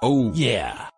Oh yeah!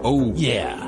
Oh yeah.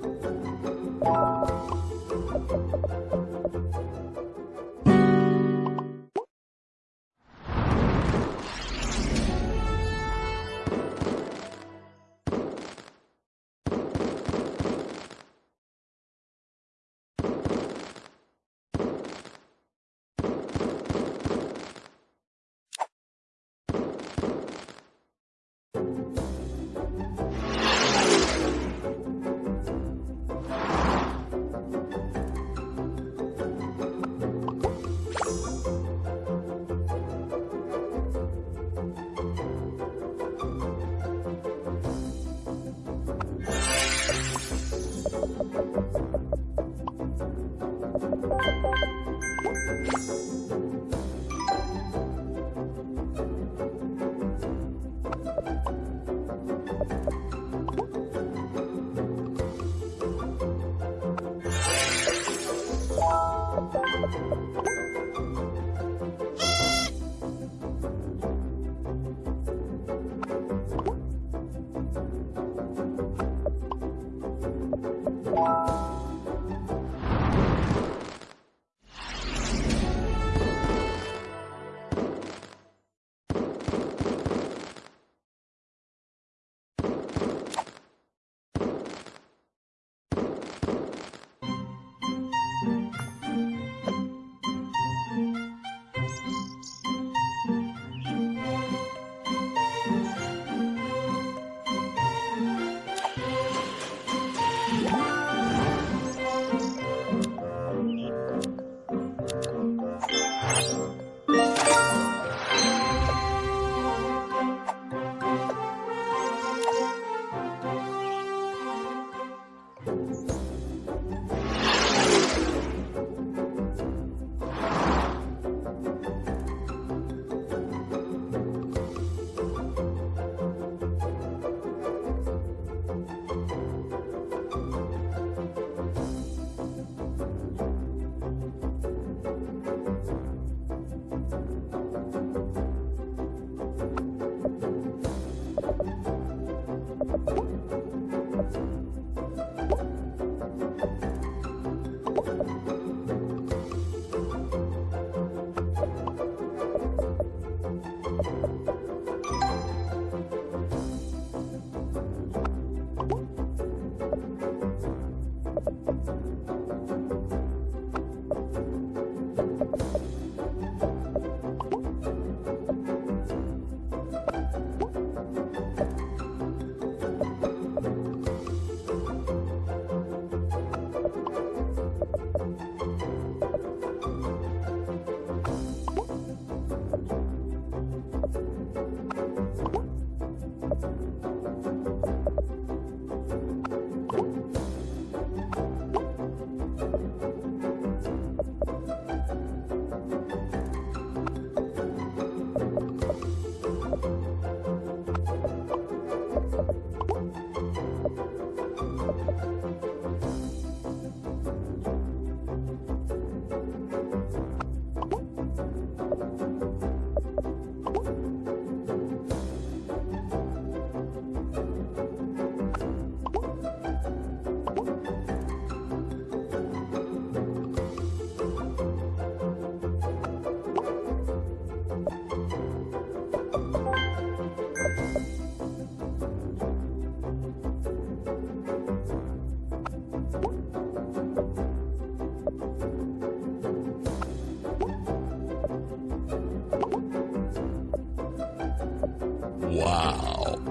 Wow.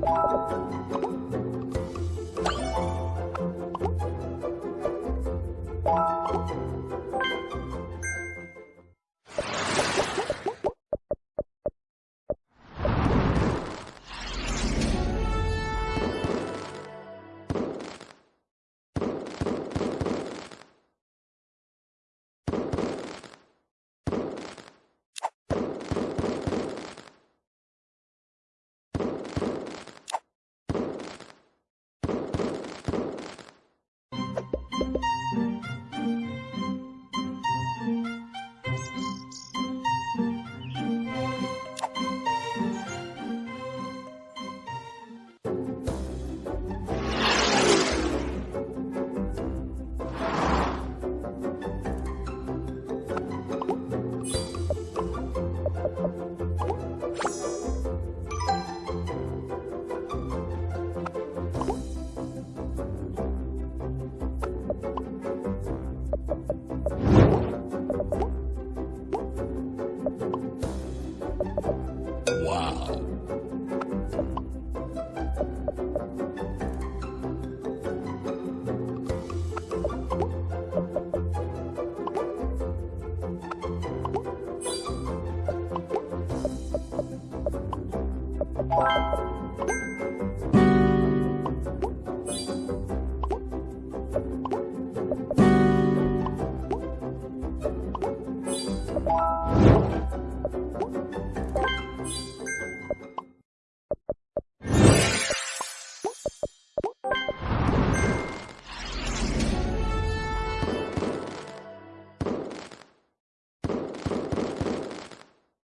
Wow.